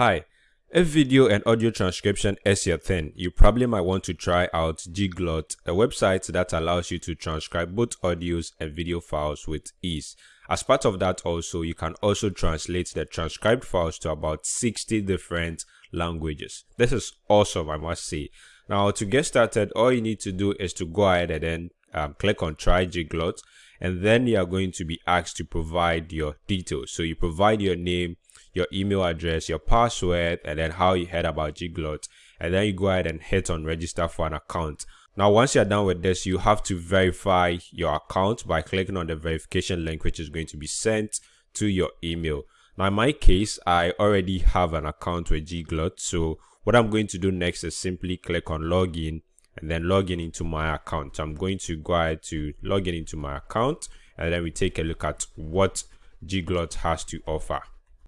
Hi, if video and audio transcription is your thing, you probably might want to try out Gglot, a website that allows you to transcribe both audios and video files with ease. As part of that also, you can also translate the transcribed files to about 60 different languages. This is awesome, I must say. Now, to get started, all you need to do is to go ahead and then um, click on try Gglot and then you are going to be asked to provide your details. So you provide your name, your email address, your password, and then how you heard about Gglot. And then you go ahead and hit on register for an account. Now, once you're done with this, you have to verify your account by clicking on the verification link, which is going to be sent to your email. Now, in my case, I already have an account with Gglot. So what I'm going to do next is simply click on login and then login into my account. So I'm going to go ahead to login into my account and then we take a look at what Gglot has to offer.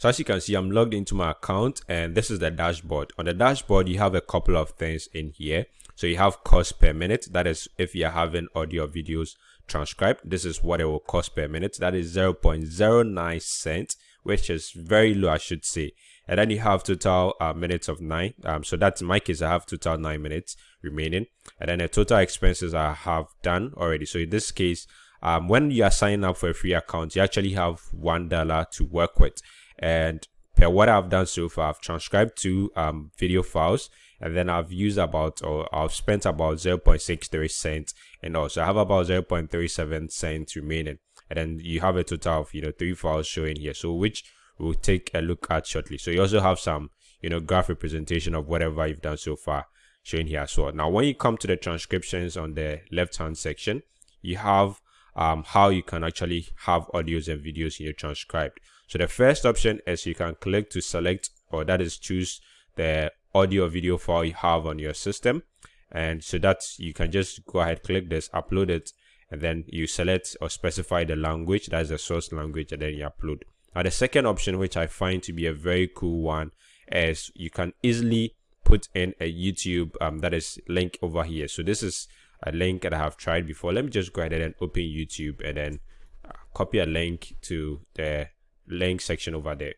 So as you can see, I'm logged into my account and this is the dashboard. On the dashboard, you have a couple of things in here. So you have cost per minute. That is if you're having audio videos transcribed. This is what it will cost per minute. That is 0.09 cents, which is very low, I should say. And then you have total uh, minutes of nine. Um, so that's in my case, I have total nine minutes remaining. And then the total expenses I have done already. So in this case, um, when you are signing up for a free account, you actually have one dollar to work with and per what I've done so far, I've transcribed two um, video files and then I've used about or I've spent about 0.63 cents and also I have about 0.37 cents remaining. And then you have a total of you know three files showing here. So which we'll take a look at shortly. So you also have some you know graph representation of whatever you've done so far showing here as well. Now when you come to the transcriptions on the left hand section you have um, how you can actually have audios and videos in your transcribed. So the first option is you can click to select or that is choose the audio video file you have on your system. And so that you can just go ahead, click this, upload it, and then you select or specify the language, that's the source language, and then you upload. Now the second option, which I find to be a very cool one, is you can easily put in a YouTube um, that is link over here. So this is a link that I have tried before. Let me just go ahead and open YouTube and then uh, copy a link to the link section over there.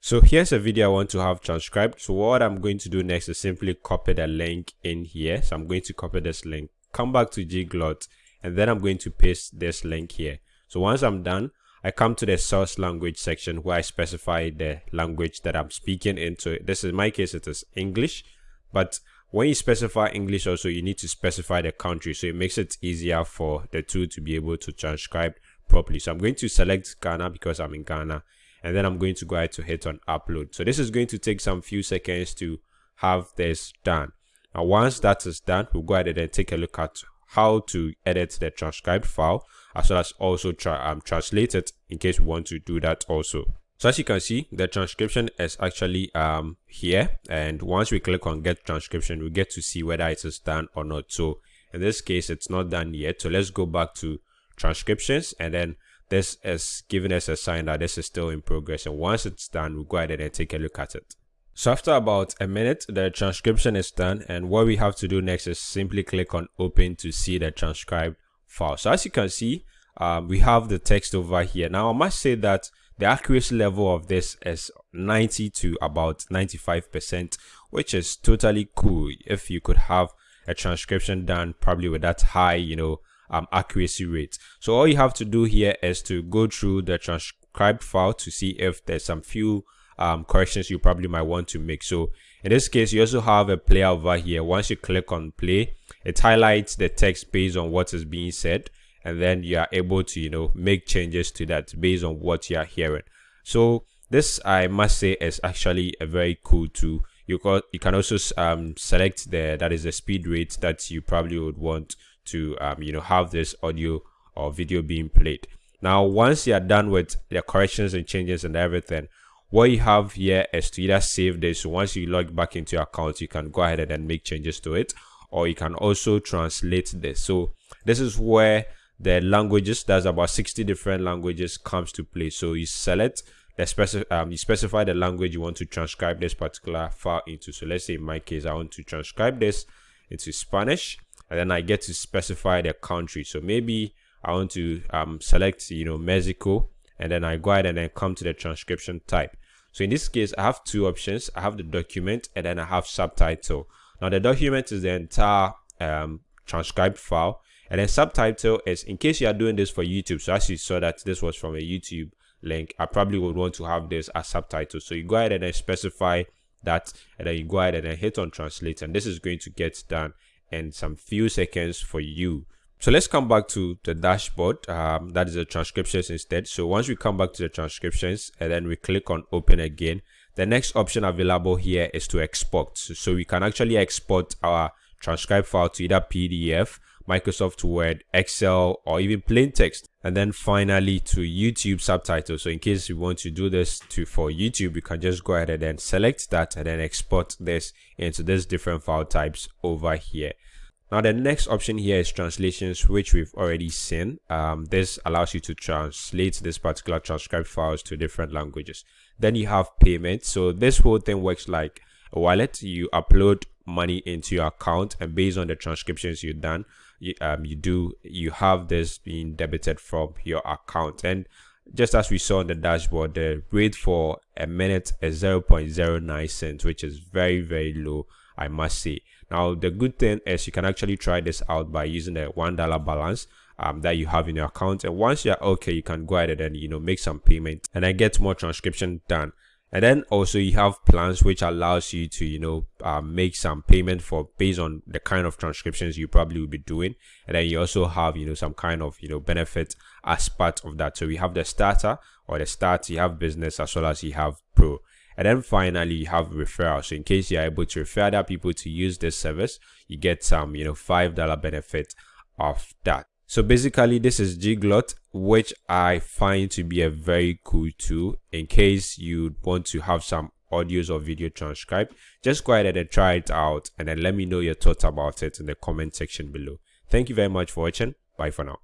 So here's a video I want to have transcribed. So what I'm going to do next is simply copy the link in here. So I'm going to copy this link, come back to Gglot, and then I'm going to paste this link here. So once I'm done, I come to the source language section where I specify the language that I'm speaking into. This is my case, it is English, but when you specify English also, you need to specify the country. So it makes it easier for the tool to be able to transcribe properly. So I'm going to select Ghana because I'm in Ghana. And then I'm going to go ahead to hit on upload. So this is going to take some few seconds to have this done. Now, once that is done, we'll go ahead and take a look at how to edit the transcribed file as well as also try um, translate it in case we want to do that also. So as you can see, the transcription is actually um, here. And once we click on get transcription, we get to see whether it is done or not. So in this case, it's not done yet. So let's go back to transcriptions and then this is giving us a sign that this is still in progress. And once it's done, we'll go ahead and take a look at it. So after about a minute, the transcription is done. And what we have to do next is simply click on open to see the transcribed file. So as you can see, um, we have the text over here. Now I must say that the accuracy level of this is 90 to about 95%, which is totally cool if you could have a transcription done probably with that high, you know, um, accuracy rate. So all you have to do here is to go through the transcribed file to see if there's some few um, corrections you probably might want to make. So in this case, you also have a play over here. Once you click on play, it highlights the text based on what is being said and then you are able to you know make changes to that based on what you are hearing so this i must say is actually a very cool tool you can you can also um, select the that is the speed rate that you probably would want to um, you know have this audio or video being played. Now once you are done with the corrections and changes and everything what you have here is to either save this. So once you log back into your account you can go ahead and then make changes to it or you can also translate this. So this is where the languages there's about 60 different languages comes to play. So you select the specific um, you specify the language you want to transcribe this particular file into. So let's say in my case i want to transcribe this into spanish and then i get to specify the country so maybe i want to um, select you know mexico and then i go ahead and then come to the transcription type So in this case, I have two options. I have the document and then I have subtitle. Now the document is the entire um, transcribed file and then subtitle is in case you are doing this for YouTube. So as you saw that this was from a YouTube link, I probably would want to have this as subtitle. So you go ahead and then specify that and then you go ahead and then hit on translate and this is going to get done in some few seconds for you. So let's come back to the dashboard. Um, that is the transcriptions instead. So once we come back to the transcriptions and then we click on open again, the next option available here is to export. So, so we can actually export our transcribe file to either PDF, Microsoft Word, Excel, or even plain text. And then finally to YouTube subtitles. So in case you want to do this to for YouTube, you can just go ahead and then select that and then export this into these different file types over here. Now the next option here is translations, which we've already seen. Um, this allows you to translate this particular transcribed files to different languages. Then you have payment. So this whole thing works like a wallet. You upload money into your account and based on the transcriptions you've done, you, um, you do, you have this being debited from your account. And just as we saw on the dashboard, the rate for a minute is 0.09 cents, which is very, very low, I must say. Now, the good thing is you can actually try this out by using the $1 balance um, that you have in your account. And once you're okay, you can go ahead and, you know, make some payment and i get more transcription done. And then also you have plans which allows you to, you know, uh, make some payment for based on the kind of transcriptions you probably will be doing. And then you also have, you know, some kind of, you know, benefit as part of that. So we have the starter or the start, you have business as well as you have pro. And then finally, you have referral So in case you're able to refer other people to use this service, you get some, you know, $5 benefit of that. So basically, this is Gglot, which I find to be a very cool tool in case you want to have some audios or video transcribed. Just go ahead and try it out and then let me know your thoughts about it in the comment section below. Thank you very much for watching. Bye for now.